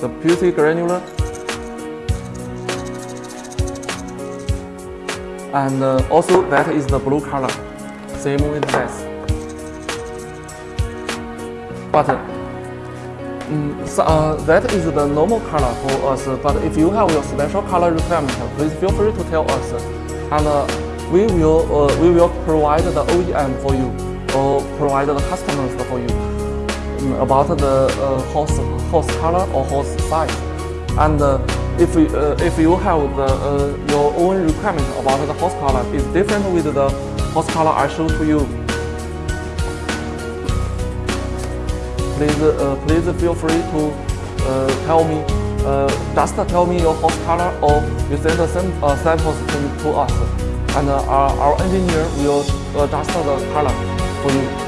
the beauty granular, and uh, also that is the blue color, same with this. But mm, so, uh, that is the normal color for us. But if you have your special color requirement, please feel free to tell us, and uh, we will uh, we will provide the OEM for you or provide the customers for you about the uh, hose hose color or horse size, and. Uh, if you, uh, if you have the, your own requirement about the horse color, is different with the horse color I show to you. Please, please feel free to tell me, uh, just tell me your horse color or you send the uh, samples to, to us, and uh, our, our engineer will adjust the color for you.